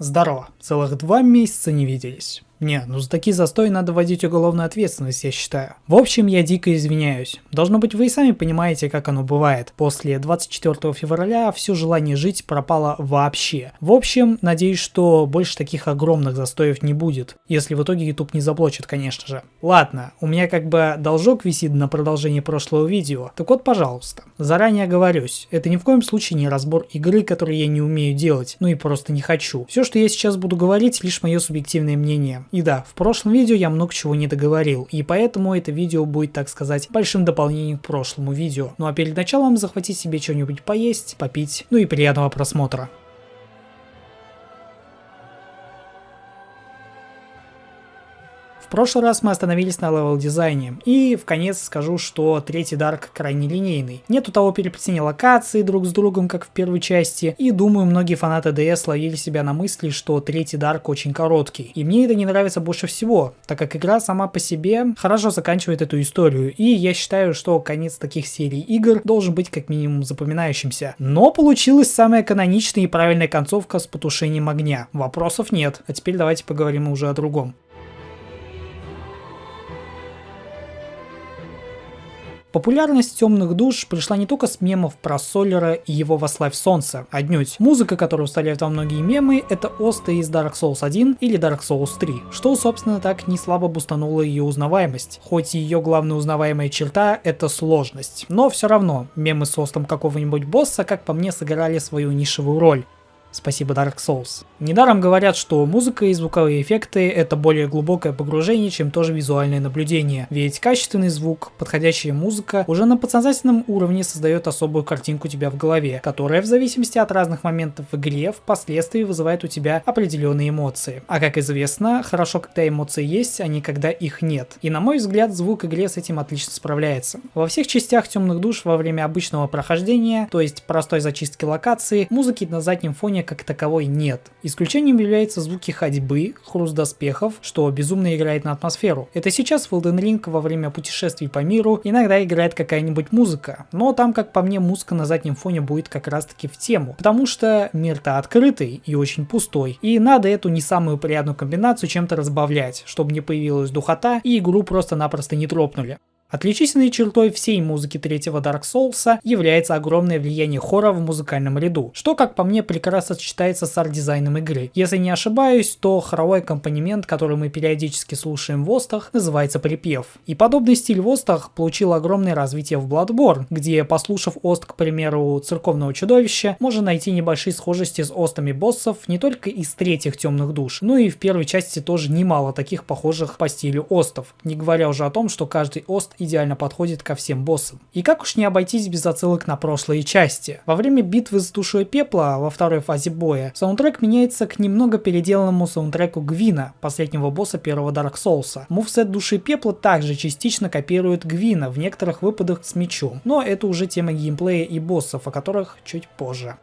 Здорово, целых два месяца не виделись. Не, ну за такие застои надо вводить уголовную ответственность, я считаю. В общем, я дико извиняюсь. Должно быть, вы и сами понимаете, как оно бывает. После 24 февраля все желание жить пропало вообще. В общем, надеюсь, что больше таких огромных застоев не будет. Если в итоге YouTube не заблочит, конечно же. Ладно, у меня как бы должок висит на продолжение прошлого видео. Так вот, пожалуйста. Заранее оговорюсь, это ни в коем случае не разбор игры, которую я не умею делать, ну и просто не хочу. Все, что я сейчас буду говорить, лишь мое субъективное мнение. И да, в прошлом видео я много чего не договорил, и поэтому это видео будет, так сказать, большим дополнением к прошлому видео. Ну а перед началом захватить себе что-нибудь поесть, попить, ну и приятного просмотра. В прошлый раз мы остановились на level дизайне, и в конец скажу, что третий Dark крайне линейный. Нету того переплетения локаций друг с другом, как в первой части, и думаю, многие фанаты DS ловили себя на мысли, что третий Dark очень короткий. И мне это не нравится больше всего, так как игра сама по себе хорошо заканчивает эту историю, и я считаю, что конец таких серий игр должен быть как минимум запоминающимся. Но получилась самая каноничная и правильная концовка с потушением огня. Вопросов нет, а теперь давайте поговорим уже о другом. Популярность темных душ пришла не только с мемов про Солера и его «Вославь солнце», отнюдь. Музыка, которую вставляют во многие мемы, это осты из Dark Souls 1 или Dark Souls 3, что, собственно, так не слабо бустануло ее узнаваемость. Хоть и ее главная узнаваемая черта — это сложность. Но все равно, мемы с остом какого-нибудь босса, как по мне, сыграли свою нишевую роль. Спасибо Dark Souls. Недаром говорят, что музыка и звуковые эффекты это более глубокое погружение, чем тоже визуальное наблюдение. Ведь качественный звук, подходящая музыка уже на подсознательном уровне создает особую картинку у тебя в голове, которая в зависимости от разных моментов в игре впоследствии вызывает у тебя определенные эмоции. А как известно, хорошо, когда эмоции есть, а не когда их нет. И на мой взгляд, звук игре с этим отлично справляется. Во всех частях темных душ во время обычного прохождения, то есть простой зачистки локации, музыки на заднем фоне как таковой нет. Исключением являются звуки ходьбы, хруст доспехов, что безумно играет на атмосферу. Это сейчас в Elden Ring во время путешествий по миру иногда играет какая-нибудь музыка, но там, как по мне, музыка на заднем фоне будет как раз таки в тему, потому что мир-то открытый и очень пустой, и надо эту не самую приятную комбинацию чем-то разбавлять, чтобы не появилась духота и игру просто-напросто не тропнули. Отличительной чертой всей музыки третьего Dark Souls является огромное влияние хора в музыкальном ряду, что, как по мне, прекрасно сочетается с арт-дизайном игры. Если не ошибаюсь, то хоровой аккомпанемент, который мы периодически слушаем в Остах, называется припев. И подобный стиль в Остах получил огромное развитие в Bloodborne, где, послушав Ост, к примеру, церковного чудовища, можно найти небольшие схожести с Остами боссов не только из третьих темных душ, но и в первой части тоже немало таких похожих по стилю Остов, не говоря уже о том, что каждый Ост идеально подходит ко всем боссам. И как уж не обойтись без отсылок на прошлые части. Во время битвы с душой пепла во второй фазе боя, саундтрек меняется к немного переделанному саундтреку Гвина, последнего босса первого Dark Souls. Мувсет души пепла также частично копирует Гвина в некоторых выпадах с мечом, но это уже тема геймплея и боссов, о которых чуть позже.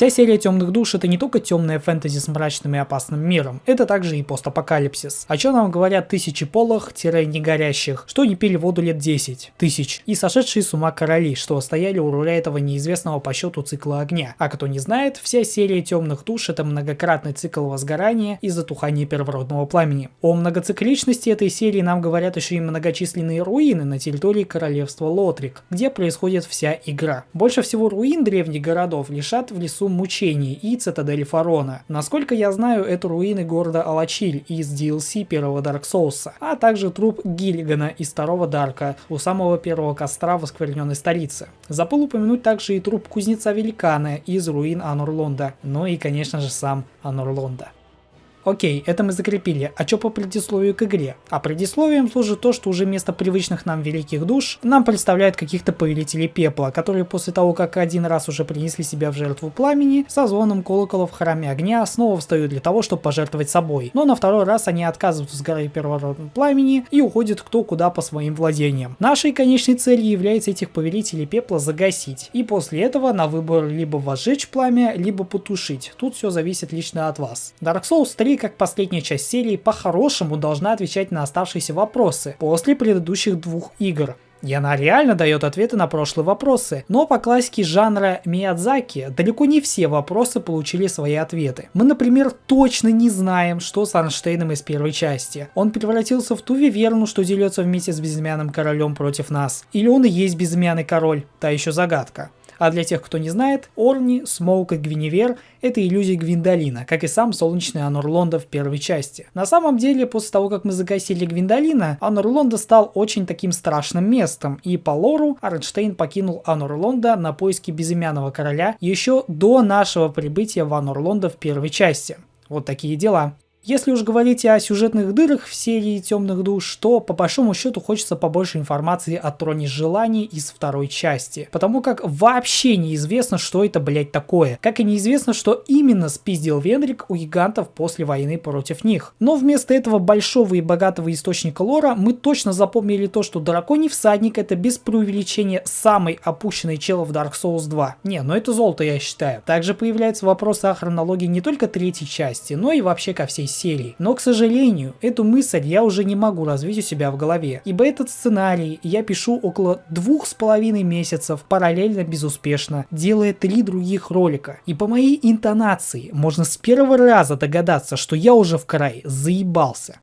Вся серия Темных Душ это не только темная фэнтези с мрачным и опасным миром, это также и постапокалипсис. О чем нам говорят тысячи полых-негорящих, что не пили воду лет 10 тысяч, и сошедшие с ума короли, что стояли у руля этого неизвестного по счету цикла огня. А кто не знает, вся серия Темных Душ это многократный цикл возгорания и затухания первородного пламени. О многоцикличности этой серии нам говорят еще и многочисленные руины на территории королевства Лотрик, где происходит вся игра. Больше всего руин древних городов лишат в лесу мучений и цитадели Фарона. Насколько я знаю, это руины города Алачиль из DLC первого Dark Souls, а также труп Гиллигана из второго Дарка у самого первого костра в оскверненной столице. Забыл упомянуть также и труп кузнеца Великана из руин Анурлонда, ну и конечно же сам Анурлонда. Окей, это мы закрепили. А что по предисловию к игре? А предисловием служит то, что уже вместо привычных нам великих душ нам представляют каких-то повелителей пепла, которые после того, как один раз уже принесли себя в жертву пламени, со звоном колокола в храме огня снова встают для того, чтобы пожертвовать собой. Но на второй раз они отказываются с горы первородного пламени и уходят кто куда по своим владениям. Нашей конечной целью является этих повелителей пепла загасить. И после этого на выбор либо возжечь пламя, либо потушить. Тут все зависит лично от вас. Dark Souls 3 как последняя часть серии, по-хорошему должна отвечать на оставшиеся вопросы после предыдущих двух игр. И она реально дает ответы на прошлые вопросы. Но по классике жанра Миядзаки далеко не все вопросы получили свои ответы. Мы, например, точно не знаем, что с Арнштейном из первой части. Он превратился в ту Виверну, что дерется вместе с безымянным королем против нас. Или он и есть безымянный король, та еще загадка. А для тех, кто не знает, Орнштейн, Смоуг и Гвиневер — это иллюзии Гвиндолина, как и сам солнечный Анор Лонда в первой части. На самом деле, после того, как мы загасили Гвиндолина, Анор Лонда стал очень таким страшным местом, и по лору Орнштейн покинул Анор Лонда на поиски безымянного короля еще до нашего прибытия в Анор Лонда в первой части. Вот такие дела. Если уж говорить о сюжетных дырах в серии Темных душ, то по большому счету хочется побольше информации о Троне Желания из второй части. Потому как вообще неизвестно, что это, блять, такое. Как и неизвестно, что именно спиздил Вендрик у гигантов после войны против них. Но вместо этого большого и богатого источника лора мы точно запомнили то, что Драконий Всадник это без преувеличения самый опущенный чел в Dark Souls 2. Не, ну это золото я считаю. Также появляются вопросы о хронологии не только третьей части, но и вообще ко всей серии. Но, к сожалению, эту мысль я уже не могу развить у себя в голове, ибо этот сценарий я пишу около двух с половиной месяцев, параллельно безуспешно, делая три других ролика. И по моей интонации можно с первого раза догадаться, что я уже в край заебался.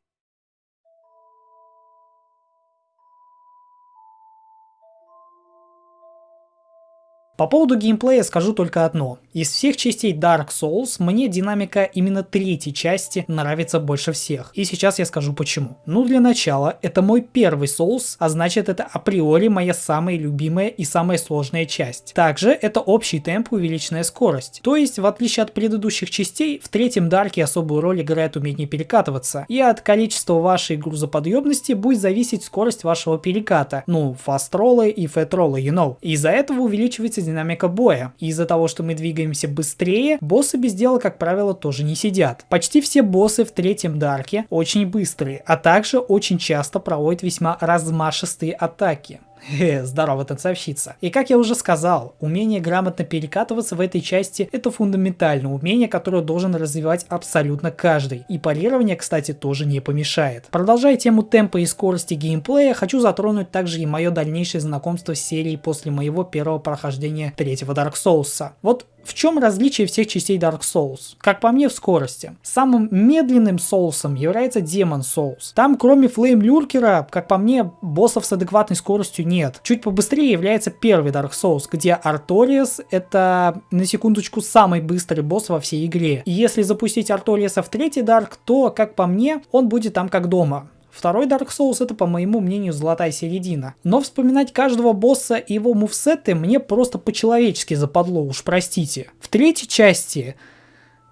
По поводу геймплея скажу только одно. Из всех частей Dark Souls мне динамика именно третьей части нравится больше всех. И сейчас я скажу почему. Ну для начала, это мой первый Souls, а значит это априори моя самая любимая и самая сложная часть. Также это общий темп увеличенная скорость. То есть в отличие от предыдущих частей, в третьем Дарке особую роль играет умение перекатываться. И от количества вашей грузоподъемности будет зависеть скорость вашего переката. Ну, фаст-роллы и фэт-роллы, you know. Из-за этого увеличивается динамика боя. Из-за того, что мы двигаемся быстрее, боссы без дела, как правило, тоже не сидят. Почти все боссы в третьем Дарке очень быстрые, а также очень часто проводят весьма размашистые атаки. Хе, здорово, танцовщица. И как я уже сказал, умение грамотно перекатываться в этой части это фундаментальное умение, которое должен развивать абсолютно каждый. И парирование, кстати, тоже не помешает. Продолжая тему темпа и скорости геймплея, хочу затронуть также и мое дальнейшее знакомство с серией после моего первого прохождения третьего Dark Souls. Вот в чем различие всех частей Dark Souls? Как по мне, в скорости. Самым медленным соусом является Demon Souls. Там, кроме Flame Люркера, как по мне, боссов с адекватной скоростью нет. Чуть побыстрее является первый Dark Souls, где Арториас это, на секундочку, самый быстрый босс во всей игре. И если запустить Арториаса в третий Dark, то, как по мне, он будет там как дома. Второй Dark Souls это, по моему мнению, золотая середина. Но вспоминать каждого босса и его мувсеты мне просто по-человечески западло, уж простите. В третьей части...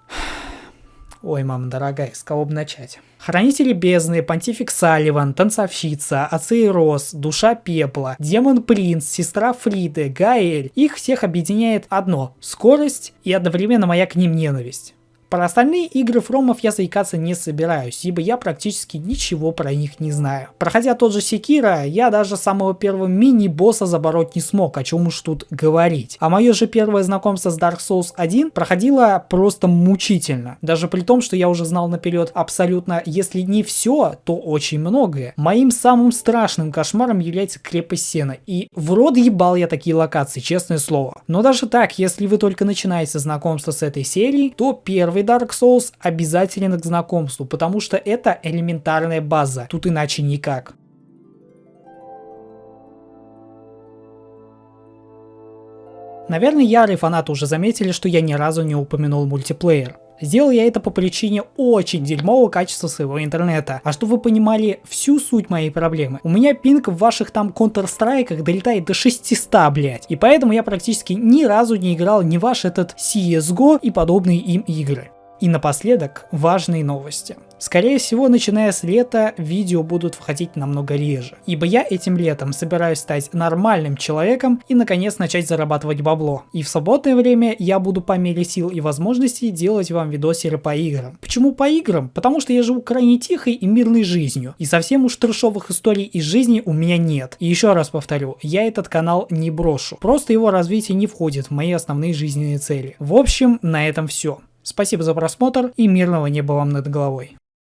Ой, мама дорогая, с кого бы начать? Хранители бездны, Понтифик Салливан, Танцовщица, Ацейрос, Душа Пепла, Демон Принц, Сестра Фриды, Гаэль. Их всех объединяет одно – скорость и одновременно моя к ним ненависть. Про остальные игры фромов я заикаться не собираюсь, ибо я практически ничего про них не знаю. Проходя тот же Секира, я даже самого первого мини-босса забороть не смог, о чем уж тут говорить. А мое же первое знакомство с Dark Souls 1 проходило просто мучительно. Даже при том, что я уже знал наперед абсолютно, если не все, то очень многое. Моим самым страшным кошмаром является крепость Сена. И в рот ебал я такие локации, честное слово. Но даже так, если вы только начинаете знакомство с этой серией, то первый первый Dark Souls обязателен к знакомству, потому что это элементарная база, тут иначе никак. Наверное, ярые фанаты уже заметили, что я ни разу не упомянул мультиплеер. Сделал я это по причине очень дерьмового качества своего интернета. А чтобы вы понимали всю суть моей проблемы, у меня пинг в ваших там Counter-Strike долетает до 600, блять. И поэтому я практически ни разу не играл ни ваш этот CSGO и подобные им игры. И напоследок важные новости. Скорее всего, начиная с лета, видео будут входить намного реже, ибо я этим летом собираюсь стать нормальным человеком и наконец начать зарабатывать бабло. И в свободное время я буду по мере сил и возможностей делать вам видосеры по играм. Почему по играм? Потому что я живу крайне тихой и мирной жизнью, и совсем уж трешовых историй из жизни у меня нет. И еще раз повторю, я этот канал не брошу, просто его развитие не входит в мои основные жизненные цели. В общем, на этом все. Спасибо за просмотр и мирного неба вам над головой.